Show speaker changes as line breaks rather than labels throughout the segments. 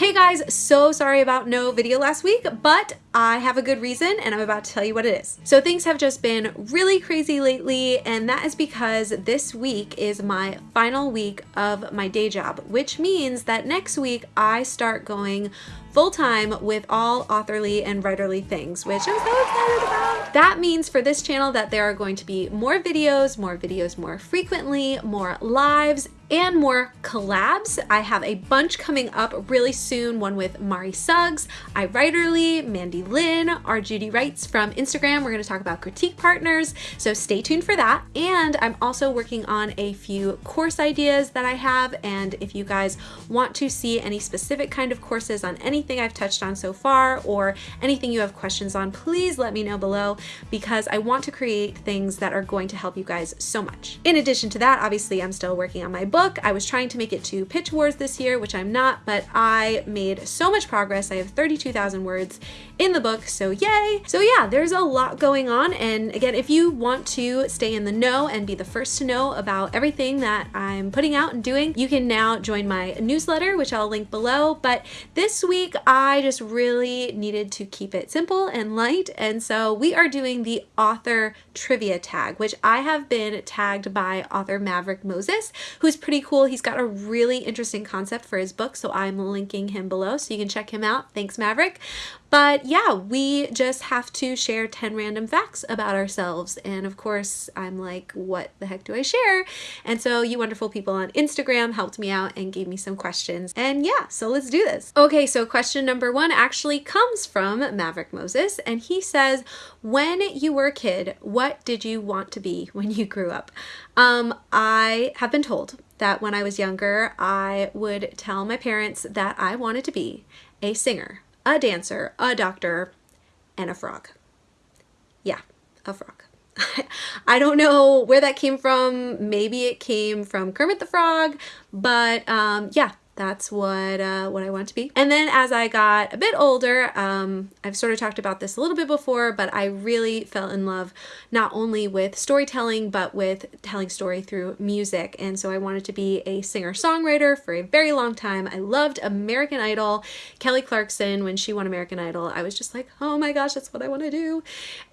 Hey guys, so sorry about no video last week, but I have a good reason and I'm about to tell you what it is. So things have just been really crazy lately and that is because this week is my final week of my day job, which means that next week I start going full-time with all authorly and writerly things, which I'm so excited about. That means for this channel that there are going to be more videos, more videos more frequently, more lives, and more collabs. I have a bunch coming up really soon, one with Mari Suggs, iWriterly, Mandy Lynn, our Judy Writes from Instagram. We're gonna talk about critique partners, so stay tuned for that. And I'm also working on a few course ideas that I have, and if you guys want to see any specific kind of courses on anything I've touched on so far or anything you have questions on, please let me know below because I want to create things that are going to help you guys so much. In addition to that, obviously I'm still working on my book. I was trying to make it to Pitch Wars this year, which I'm not, but I made so much progress. I have 32,000 words in the book, so yay! So yeah, there's a lot going on, and again, if you want to stay in the know and be the first to know about everything that I'm putting out and doing, you can now join my newsletter, which I'll link below, but this week week I just really needed to keep it simple and light and so we are doing the author trivia tag which I have been tagged by author Maverick Moses who's pretty cool. He's got a really interesting concept for his book so I'm linking him below so you can check him out. Thanks Maverick. But yeah, we just have to share 10 random facts about ourselves. And of course, I'm like, what the heck do I share? And so you wonderful people on Instagram helped me out and gave me some questions. And yeah, so let's do this. Okay, so question number one actually comes from Maverick Moses. And he says, when you were a kid, what did you want to be when you grew up? Um, I have been told that when I was younger, I would tell my parents that I wanted to be a singer a dancer, a doctor, and a frog. Yeah, a frog. I don't know where that came from. Maybe it came from Kermit the Frog, but um, yeah, that's what uh, what I want to be. And then as I got a bit older, um, I've sort of talked about this a little bit before, but I really fell in love not only with storytelling, but with telling story through music. And so I wanted to be a singer-songwriter for a very long time. I loved American Idol. Kelly Clarkson, when she won American Idol, I was just like, oh my gosh, that's what I want to do.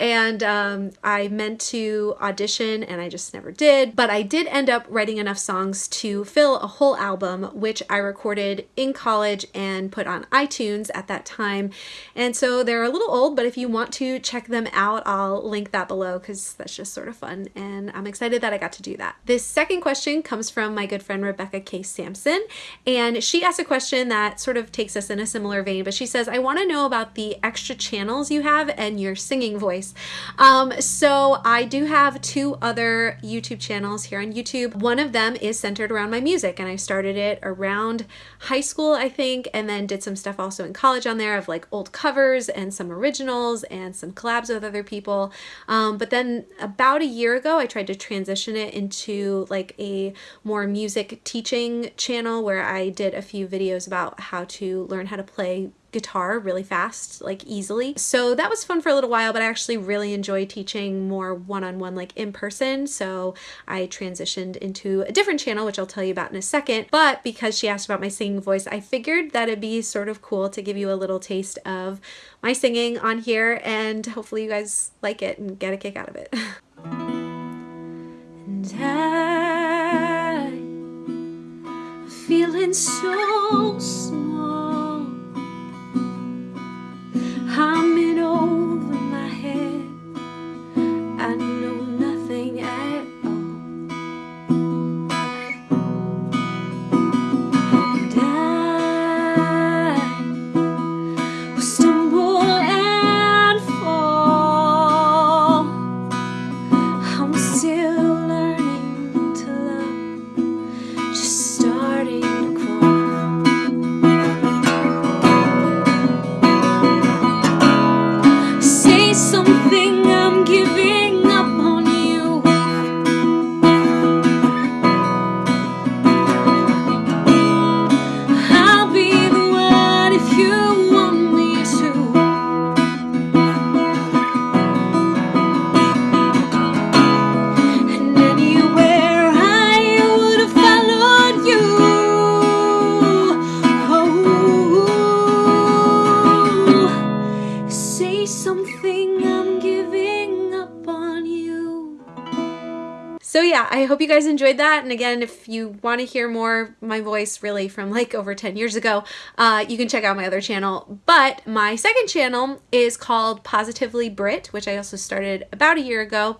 And um, I meant to audition and I just never did. But I did end up writing enough songs to fill a whole album, which I recorded in college and put on iTunes at that time. And so they're a little old, but if you want to check them out, I'll link that below because that's just sort of fun. And I'm excited that I got to do that. This second question comes from my good friend Rebecca K. Sampson. And she asked a question that sort of takes us in a similar vein, but she says, I want to know about the extra channels you have and your singing voice. Um, so I do have two other YouTube channels here on YouTube. One of them is centered around my music and I started it around high school, I think, and then did some stuff also in college on there of like old covers and some originals and some collabs with other people. Um, but then about a year ago, I tried to transition it into like a more music teaching channel where I did a few videos about how to learn how to play guitar really fast, like easily. So that was fun for a little while, but I actually really enjoy teaching more one-on-one, -on -one, like in person. So I transitioned into a different channel, which I'll tell you about in a second. But because she asked about my singing voice, I figured that it'd be sort of cool to give you a little taste of my singing on here and hopefully you guys like it and get a kick out of it. and I feeling so yeah, hope you guys enjoyed that. And again, if you want to hear more my voice really from like over 10 years ago, uh, you can check out my other channel. But my second channel is called Positively Brit, which I also started about a year ago.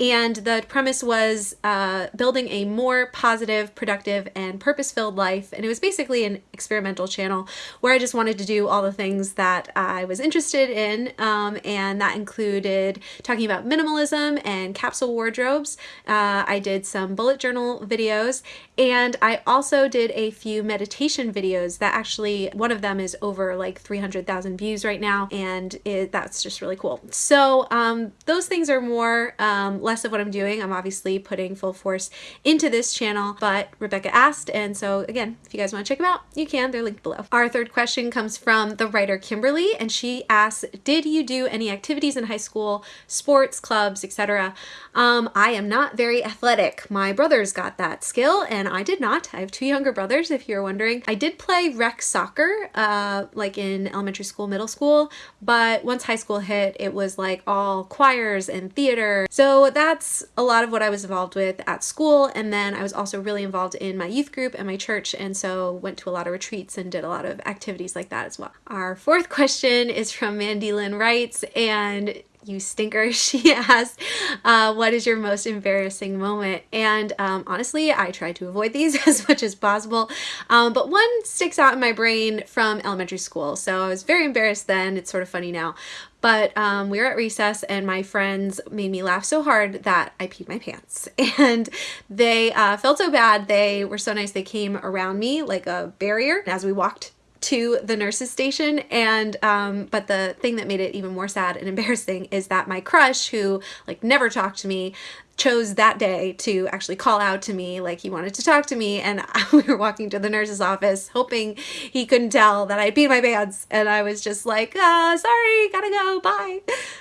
And the premise was uh, building a more positive, productive, and purpose-filled life. And it was basically an experimental channel where I just wanted to do all the things that I was interested in. Um, and that included talking about minimalism and capsule wardrobes. Uh, I did some bullet journal videos and I also did a few meditation videos that actually, one of them is over like 300,000 views right now and it, that's just really cool. So um, those things are more, um, less of what I'm doing. I'm obviously putting full force into this channel, but Rebecca asked and so again, if you guys want to check them out, you can, they're linked below. Our third question comes from the writer Kimberly and she asks, did you do any activities in high school, sports, clubs, etc.? Um, I am not very athletic. My brothers got that skill and I did not. I have two younger brothers, if you're wondering. I did play rec soccer, uh, like in elementary school, middle school, but once high school hit, it was like all choirs and theater. So that's a lot of what I was involved with at school. And then I was also really involved in my youth group and my church. And so went to a lot of retreats and did a lot of activities like that as well. Our fourth question is from Mandy Lynn Writes and you stinker, she asked, uh, what is your most embarrassing moment? And um, honestly, I try to avoid these as much as possible, um, but one sticks out in my brain from elementary school. So I was very embarrassed then, it's sort of funny now. But um, we were at recess and my friends made me laugh so hard that I peed my pants. And they uh, felt so bad. They were so nice. They came around me like a barrier as we walked to the nurse's station and um but the thing that made it even more sad and embarrassing is that my crush who like never talked to me chose that day to actually call out to me like he wanted to talk to me. And we were walking to the nurse's office hoping he couldn't tell that I'd peed my pants. And I was just like uh, sorry gotta go bye.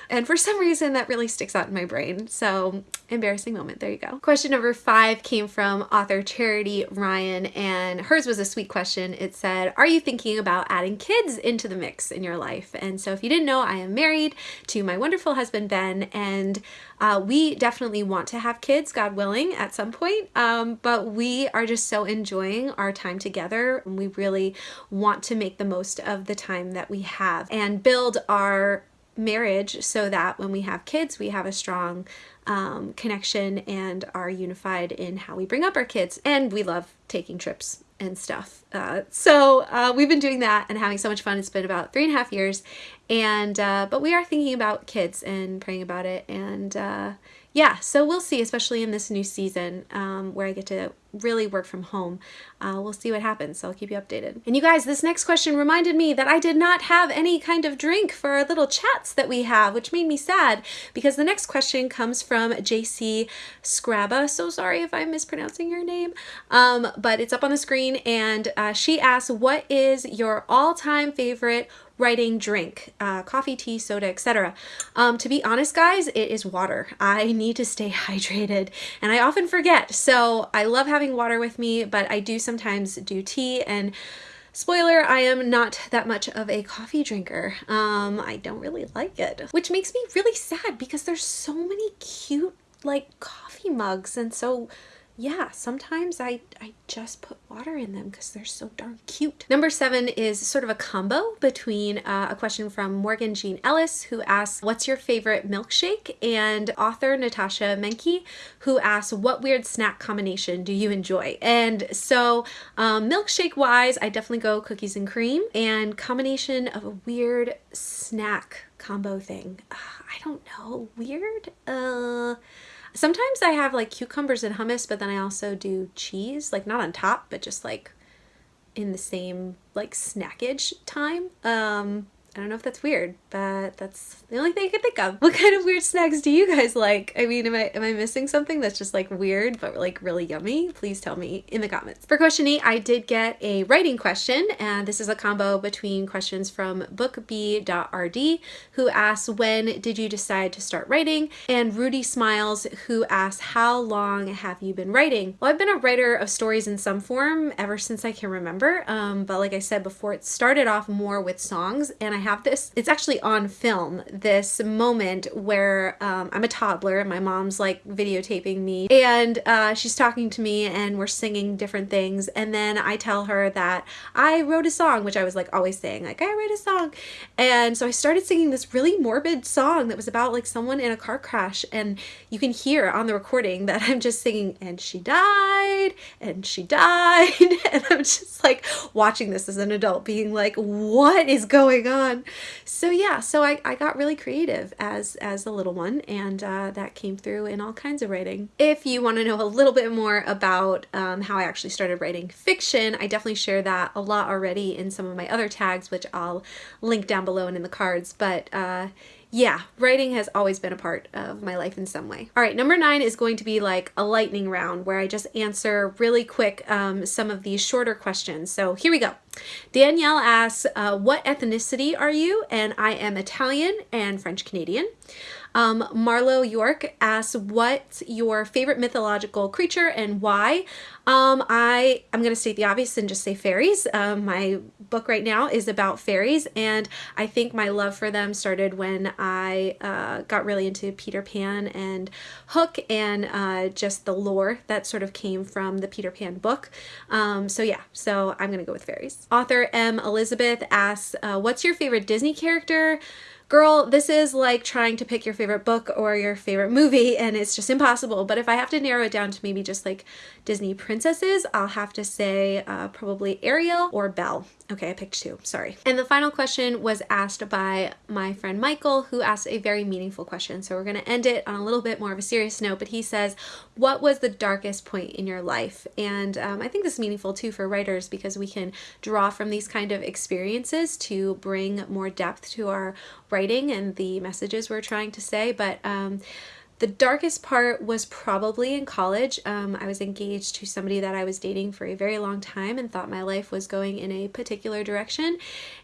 And for some reason that really sticks out in my brain. So embarrassing moment. There you go. Question number five came from author Charity Ryan and hers was a sweet question. It said are you thinking about adding kids into the mix in your life? And so if you didn't know I am married to my wonderful husband Ben and uh, we definitely want to have kids, God willing, at some point, um, but we are just so enjoying our time together. And We really want to make the most of the time that we have and build our marriage so that when we have kids, we have a strong um, connection and are unified in how we bring up our kids. And we love taking trips and stuff. Uh, so uh, we've been doing that and having so much fun. It's been about three and a half years and uh, but we are thinking about kids and praying about it and uh, yeah so we'll see especially in this new season um, where I get to really work from home. Uh, we'll see what happens, so I'll keep you updated. And you guys, this next question reminded me that I did not have any kind of drink for our little chats that we have, which made me sad because the next question comes from JC Scraba. So sorry if I'm mispronouncing your name, um, but it's up on the screen and uh, she asks, what is your all-time favorite writing drink, uh, coffee, tea, soda, etc. Um, to be honest, guys, it is water. I need to stay hydrated and I often forget. So I love having water with me, but I do sometimes do tea and Spoiler, I am not that much of a coffee drinker. Um, I don't really like it, which makes me really sad because there's so many cute like coffee mugs and so yeah, sometimes I, I just put water in them because they're so darn cute. Number seven is sort of a combo between uh, a question from Morgan Jean Ellis who asks, what's your favorite milkshake? And author Natasha Menke who asks, what weird snack combination do you enjoy? And so um, milkshake wise, I definitely go cookies and cream and combination of a weird snack combo thing. Uh, I don't know, weird? Uh, Sometimes I have like cucumbers and hummus, but then I also do cheese, like not on top, but just like in the same like snackage time. Um, I don't know if that's weird, but that's the only thing I can think of. What kind of weird snacks do you guys like? I mean, am I am I missing something that's just like weird but like really yummy? Please tell me in the comments. For question eight, I did get a writing question, and this is a combo between questions from bookb.rd, who asks, when did you decide to start writing? And Rudy Smiles, who asks, how long have you been writing? Well, I've been a writer of stories in some form ever since I can remember, um, but like I said before, it started off more with songs, and I have this, it's actually on film, this moment where um, I'm a toddler and my mom's like videotaping me and uh, she's talking to me and we're singing different things. And then I tell her that I wrote a song, which I was like always saying, like, I wrote a song. And so I started singing this really morbid song that was about like someone in a car crash. And you can hear on the recording that I'm just singing, and she died, and she died. and I'm just like watching this as an adult, being like, what is going on? So yeah, so I, I got really creative as, as a little one, and uh, that came through in all kinds of writing. If you want to know a little bit more about um, how I actually started writing fiction, I definitely share that a lot already in some of my other tags, which I'll link down below and in the cards. But uh, yeah, writing has always been a part of my life in some way. All right, number nine is going to be like a lightning round where I just answer really quick um, some of these shorter questions. So here we go. Danielle asks, uh, what ethnicity are you? And I am Italian and French Canadian. Um, Marlo York asks, what's your favorite mythological creature and why? Um, I, I'm going to state the obvious and just say fairies. Um, my book right now is about fairies and I think my love for them started when I uh, got really into Peter Pan and Hook and uh, just the lore that sort of came from the Peter Pan book. Um, so yeah, so I'm going to go with fairies. Author M. Elizabeth asks, uh, what's your favorite Disney character? Girl, this is like trying to pick your favorite book or your favorite movie and it's just impossible. But if I have to narrow it down to maybe just like Disney princesses, I'll have to say uh, probably Ariel or Belle. Okay, I picked two, sorry. And the final question was asked by my friend Michael, who asked a very meaningful question. So we're gonna end it on a little bit more of a serious note, but he says, what was the darkest point in your life? And um, I think this is meaningful too for writers because we can draw from these kind of experiences to bring more depth to our writing and the messages we're trying to say. But um, the darkest part was probably in college. Um, I was engaged to somebody that I was dating for a very long time and thought my life was going in a particular direction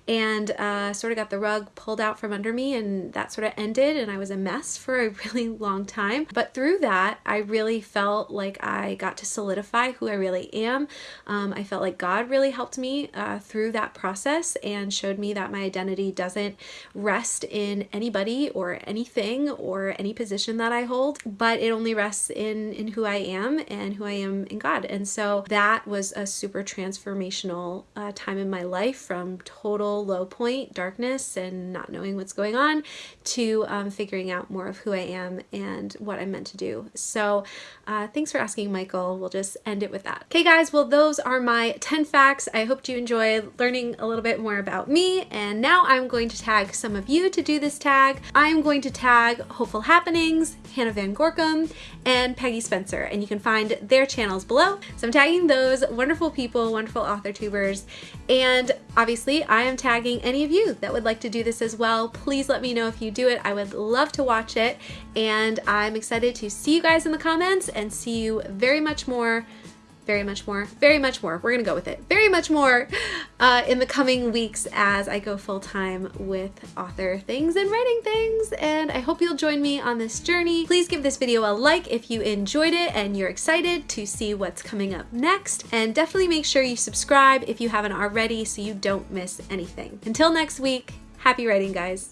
and uh, sort of got the rug pulled out from under me and that sort of ended and I was a mess for a really long time. But through that, I really felt like I got to solidify who I really am. Um, I felt like God really helped me uh, through that process and showed me that my identity doesn't rest in anybody or anything or any position that I hold, but it only rests in, in who I am and who I am in God. And so that was a super transformational uh, time in my life from total low point, darkness, and not knowing what's going on to um, figuring out more of who I am and what I'm meant to do. So uh, thanks for asking, Michael. We'll just end it with that. Okay, guys, well, those are my 10 facts. I hope you enjoyed learning a little bit more about me. And now I'm going to tag some of you to do this tag. I'm going to tag Hopeful Happenings, Hannah Van Gorkum, and Peggy Spencer, and you can find their channels below. So I'm tagging those wonderful people, wonderful author tubers, and obviously I am tagging any of you that would like to do this as well. Please let me know if you do it. I would love to watch it, and I'm excited to see you guys in the comments and see you very much more very much more, very much more, we're gonna go with it, very much more uh, in the coming weeks as I go full time with author things and writing things. And I hope you'll join me on this journey. Please give this video a like if you enjoyed it and you're excited to see what's coming up next. And definitely make sure you subscribe if you haven't already so you don't miss anything. Until next week, happy writing guys.